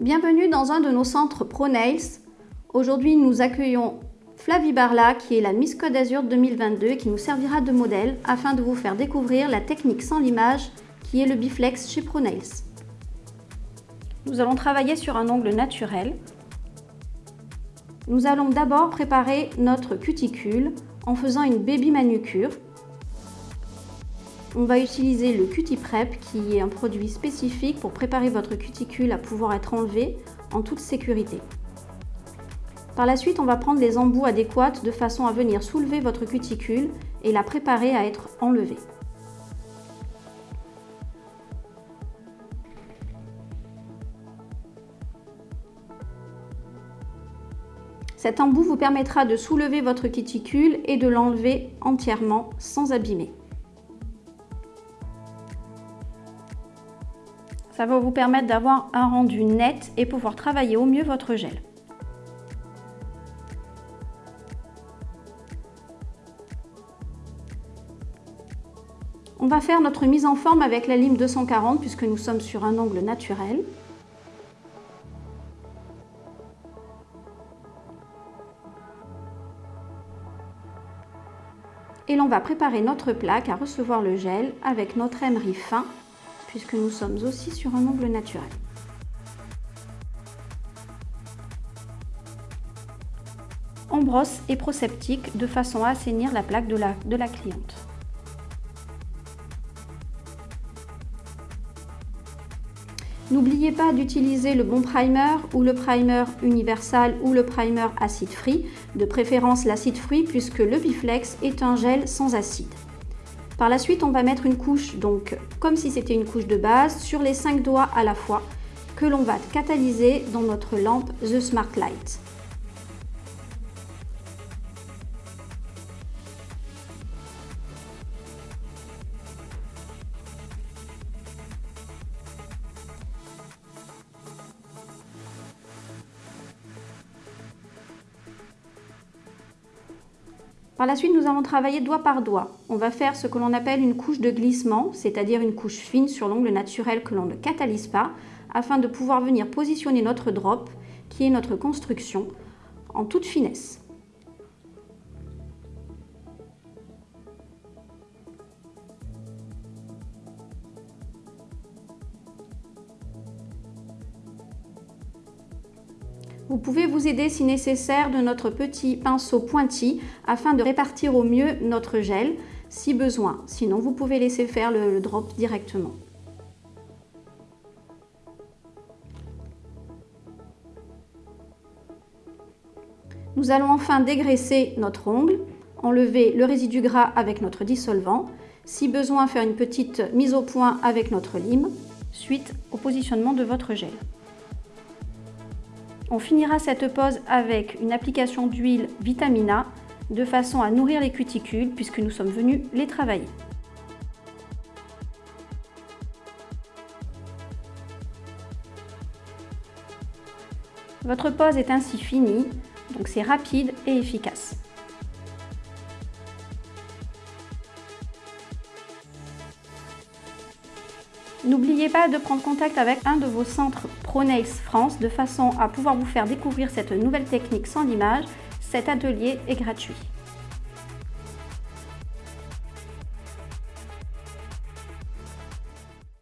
Bienvenue dans un de nos centres ProNails. Aujourd'hui, nous accueillons Flavie Barla, qui est la Miss Côte d'Azur 2022 et qui nous servira de modèle afin de vous faire découvrir la technique sans limage qui est le biflex chez ProNails. Nous allons travailler sur un ongle naturel. Nous allons d'abord préparer notre cuticule en faisant une baby manucure on va utiliser le Cutiprep qui est un produit spécifique pour préparer votre cuticule à pouvoir être enlevée en toute sécurité. Par la suite, on va prendre les embouts adéquats de façon à venir soulever votre cuticule et la préparer à être enlevée. Cet embout vous permettra de soulever votre cuticule et de l'enlever entièrement sans abîmer. Ça va vous permettre d'avoir un rendu net et pouvoir travailler au mieux votre gel. On va faire notre mise en forme avec la lime 240 puisque nous sommes sur un angle naturel. Et l'on va préparer notre plaque à recevoir le gel avec notre emery fin puisque nous sommes aussi sur un angle naturel. On brosse et proseptique de façon à assainir la plaque de la, de la cliente. N'oubliez pas d'utiliser le bon primer ou le primer universal ou le primer acide free, de préférence l'acide free puisque le Biflex est un gel sans acide. Par la suite, on va mettre une couche, donc comme si c'était une couche de base, sur les 5 doigts à la fois, que l'on va catalyser dans notre lampe The Smart Light. Par la suite, nous allons travailler doigt par doigt. On va faire ce que l'on appelle une couche de glissement, c'est-à-dire une couche fine sur l'ongle naturel que l'on ne catalyse pas, afin de pouvoir venir positionner notre drop, qui est notre construction, en toute finesse. Vous pouvez vous aider si nécessaire de notre petit pinceau pointi afin de répartir au mieux notre gel si besoin. Sinon, vous pouvez laisser faire le, drop directement. Nous allons enfin dégraisser notre ongle, enlever le résidu gras avec notre dissolvant, si besoin faire une petite mise au point avec notre lime, suite au positionnement de votre gel. On finira cette pose avec une application d'huile Vitamina de façon à nourrir les cuticules puisque nous sommes venus les travailler. Votre pose est ainsi finie, donc c'est rapide et efficace. N'oubliez pas de prendre contact avec un de vos centres ProNails France de façon à pouvoir vous faire découvrir cette nouvelle technique sans l'image. Cet atelier est gratuit.